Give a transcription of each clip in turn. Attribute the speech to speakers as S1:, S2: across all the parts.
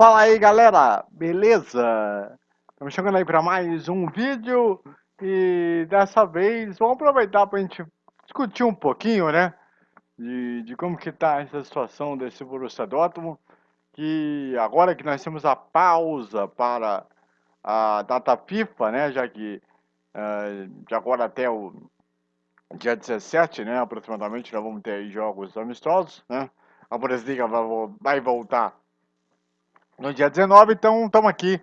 S1: Fala aí galera, beleza? Estamos chegando aí para mais um vídeo e dessa vez vamos aproveitar para a gente discutir um pouquinho, né? De, de como que tá essa situação desse Borussia Dortmund que agora que nós temos a pausa para a data FIFA, né? Já que uh, de agora até o dia 17, né? Aproximadamente nós vamos ter jogos amistosos, né? A Bundesliga vai voltar no dia 19, então estamos aqui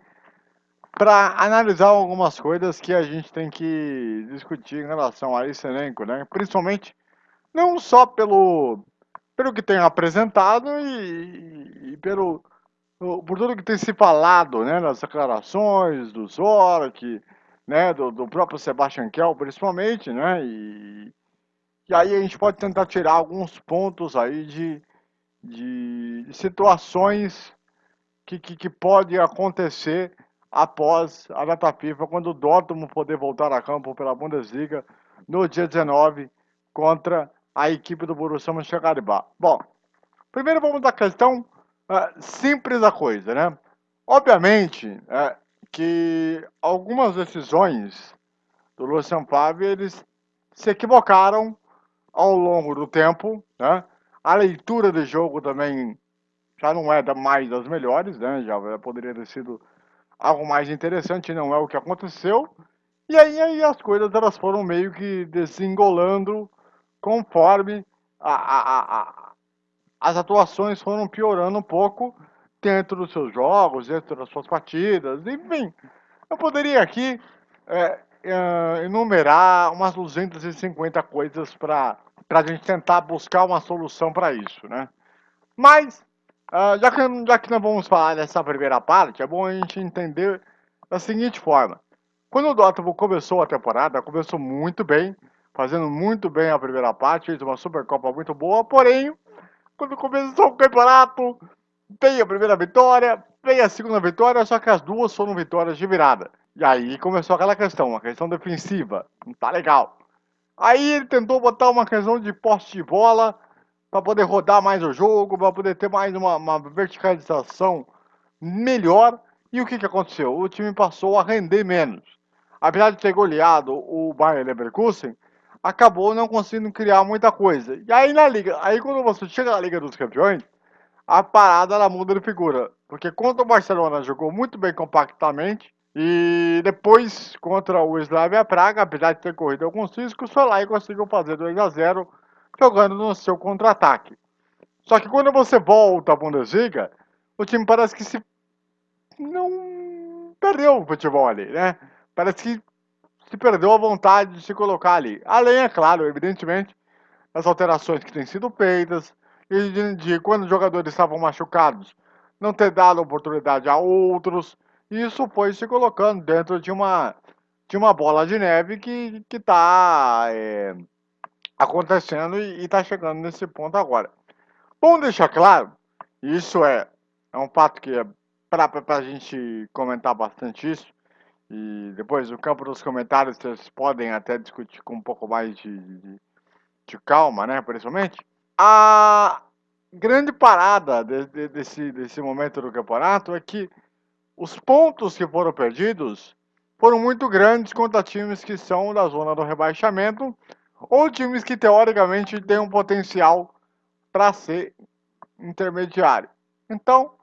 S1: para analisar algumas coisas que a gente tem que discutir em relação a esse elenco, né? Principalmente não só pelo, pelo que tem apresentado e, e pelo por tudo que tem se falado, né, nas declarações do Zork, né, do, do próprio Sebastian Kell, principalmente, né, e, e aí a gente pode tentar tirar alguns pontos aí de, de situações que, que, que pode acontecer após a data FIFA, quando o Dortmund poder voltar a campo pela Bundesliga no dia 19 contra a equipe do Borussia Mönchengladbach. Bom, primeiro vamos da questão uh, simples da coisa, né? Obviamente uh, que algumas decisões do Lucian Favre, eles se equivocaram ao longo do tempo, né? A leitura do jogo também já não é mais das melhores, né? Já poderia ter sido algo mais interessante, não é o que aconteceu. E aí, aí as coisas elas foram meio que desengolando conforme a, a, a, as atuações foram piorando um pouco dentro dos seus jogos, dentro das suas partidas, enfim. Eu poderia aqui é, é, enumerar umas 250 coisas para a gente tentar buscar uma solução para isso, né? Mas Uh, já, que, já que nós vamos falar dessa primeira parte, é bom a gente entender da seguinte forma. Quando o Dortmund começou a temporada, começou muito bem, fazendo muito bem a primeira parte, fez uma Supercopa muito boa, porém, quando começou o campeonato, veio a primeira vitória, veio a segunda vitória, só que as duas foram vitórias de virada. E aí começou aquela questão, uma questão defensiva, não tá legal. Aí ele tentou botar uma questão de poste de bola, para poder rodar mais o jogo, para poder ter mais uma, uma, verticalização melhor. E o que, que aconteceu? O time passou a render menos. Apesar de ter goleado o Bayern Leverkusen, acabou não conseguindo criar muita coisa. E aí na liga, aí quando você chega na Liga dos Campeões, a parada ela muda de figura. Porque contra o Barcelona jogou muito bem compactamente. E depois, contra o Slavia Praga, apesar de ter corrido alguns riscos, foi lá e conseguiu fazer 2 a 0 jogando no seu contra-ataque. Só que quando você volta à Bundesliga, o time parece que se não perdeu o futebol ali, né? Parece que se perdeu a vontade de se colocar ali. Além, é claro, evidentemente, das alterações que têm sido feitas e de, de quando os jogadores estavam machucados, não ter dado oportunidade a outros. Isso foi se colocando dentro de uma, de uma bola de neve que está é, acontecendo e está chegando nesse ponto agora. Bom deixar claro, isso é, é um fato que é para a gente comentar bastante isso, e depois no campo dos comentários vocês podem até discutir com um pouco mais de, de, de calma, né, principalmente. A grande parada de, de, desse, desse momento do campeonato é que os pontos que foram perdidos foram muito grandes contra times que são da zona do rebaixamento ou times que teoricamente têm um potencial para ser intermediário. Então,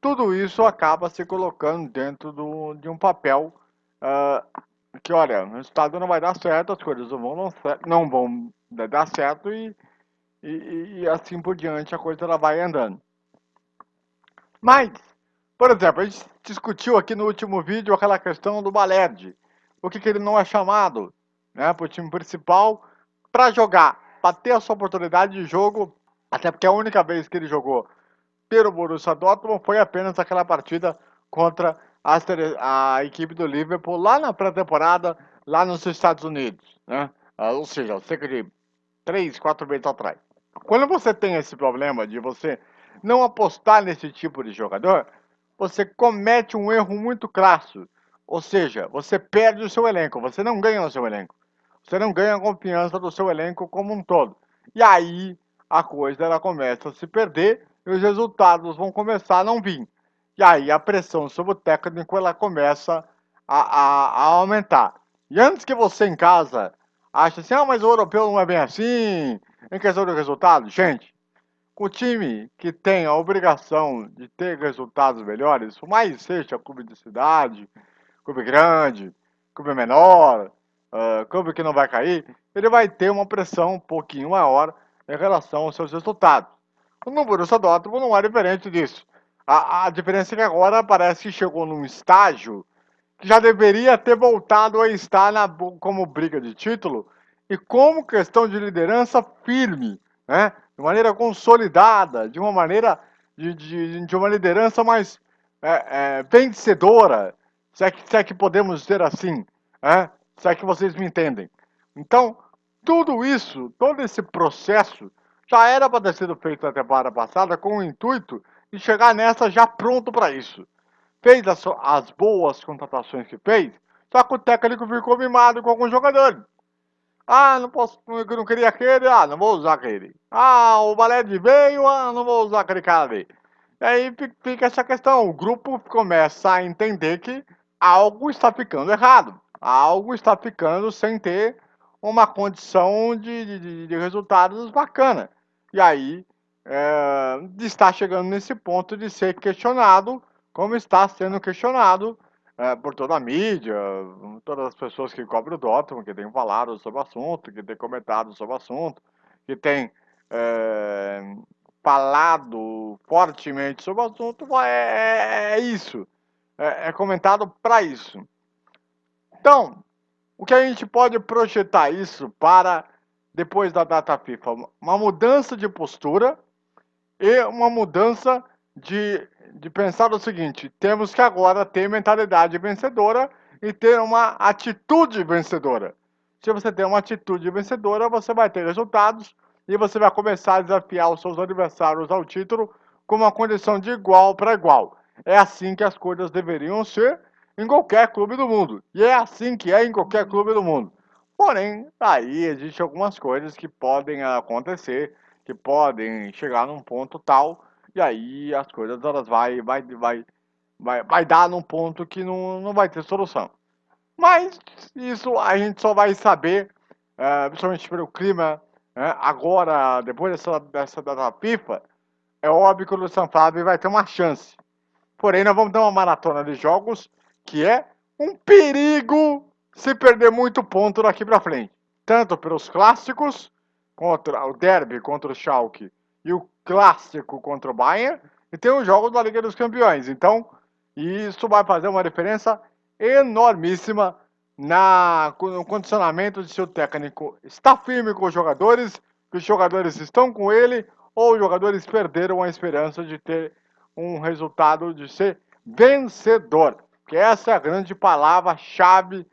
S1: tudo isso acaba se colocando dentro do, de um papel uh, que, olha, o resultado não vai dar certo, as coisas não vão, não vão dar certo e, e, e assim por diante a coisa ela vai andando. Mas, por exemplo, a gente discutiu aqui no último vídeo aquela questão do Balerd. Por que, que ele não é chamado? né, para o time principal para jogar, para ter a sua oportunidade de jogo, até porque a única vez que ele jogou pelo Borussia Dortmund foi apenas aquela partida contra a, equipe do Liverpool lá na pré-temporada, lá nos Estados Unidos, né? Ah, ou seja, cerca de 3, 4 meses atrás. Quando você tem esse problema de você não apostar nesse tipo de jogador, você comete um erro muito crasso. Ou seja, você perde o seu elenco, você não ganha o seu elenco você não ganha a confiança do seu elenco como um todo. E aí a coisa ela começa a se perder e os resultados vão começar a não vir. E aí a pressão sobre o técnico ela começa a, a, a aumentar. E antes que você em casa ache assim, ah, mas o europeu não é bem assim, em questão de resultado, gente, o time que tem a obrigação de ter resultados melhores, por mais seja clube de cidade, clube grande, clube menor, uh, que não vai cair, ele vai ter uma pressão um pouquinho maior em relação aos seus resultados. No Borussia Dortmund não é diferente disso. A, a diferença é que agora parece que chegou num estágio que já deveria ter voltado a estar na, como briga de título e como questão de liderança firme, né? de maneira consolidada, de uma maneira de, de, de uma liderança mais é, é, vencedora, se é, que, se é que podemos dizer assim, né? Se é que vocês me entendem. Então, tudo isso, todo esse processo, já era para ter sido feito na temporada passada com o intuito de chegar nessa já pronto para isso. Fez as, as, boas contratações que fez, só que o técnico ficou mimado com alguns jogadores. Ah, não posso, não queria aquele, ah, não vou usar aquele. Ah, o balé de veio, ah, não vou usar aquele cara ali. E aí fica essa questão, o grupo começa a entender que algo está ficando errado, algo está ficando sem ter uma condição de, de, de resultados bacana. E aí é, está chegando nesse ponto de ser questionado, como está sendo questionado é, por toda a mídia, todas as pessoas que cobrem o Dortmund, que têm falado sobre o assunto, que têm comentado sobre o assunto, que têm é, falado fortemente sobre o assunto, é, é, é isso. É, é comentado para isso. Então, o que a gente pode projetar isso para depois da data FIFA? Uma mudança de postura e uma mudança de, de pensar o seguinte: temos que agora ter mentalidade vencedora e ter uma atitude vencedora. Se você tem uma atitude vencedora, você vai ter resultados e você vai começar a desafiar os seus adversários ao título com uma condição de igual para igual. É assim que as coisas deveriam ser em qualquer clube do mundo. E é assim que é em qualquer clube do mundo. Porém, aí existem algumas coisas que podem acontecer, que podem chegar num ponto tal, e aí as coisas elas vai, vai, vai, vai, vai dar num ponto que não, não vai ter solução. Mas isso a gente só vai saber, é, principalmente pelo clima, é, agora, depois dessa, dessa data FIFA, é óbvio que o Luciano Fábio vai ter uma chance. Porém, nós vamos ter uma maratona de jogos que é um perigo se perder muito ponto daqui para frente. Tanto pelos clássicos, contra o derby contra o Schalke e o clássico contra o Bayern, e tem os jogos da Liga dos Campeões. Então, isso vai fazer uma diferença enormíssima na, no condicionamento de seu técnico. Está firme com os jogadores, que os jogadores estão com ele, ou os jogadores perderam a esperança de ter um resultado de ser vencedor que essa é a grande palavra-chave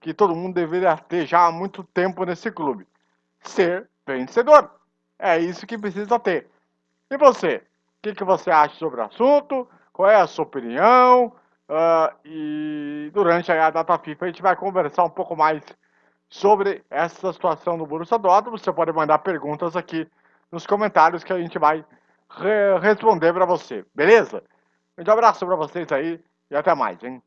S1: que todo mundo deveria ter já há muito tempo nesse clube. Ser vencedor. É isso que precisa ter. E você? O que, que você acha sobre o assunto? Qual é a sua opinião? Uh, e durante a data FIFA a gente vai conversar um pouco mais sobre essa situação do Borussia Dortmund. Você pode mandar perguntas aqui nos comentários que a gente vai re responder para você, beleza? Um abraço para vocês aí 要再买进。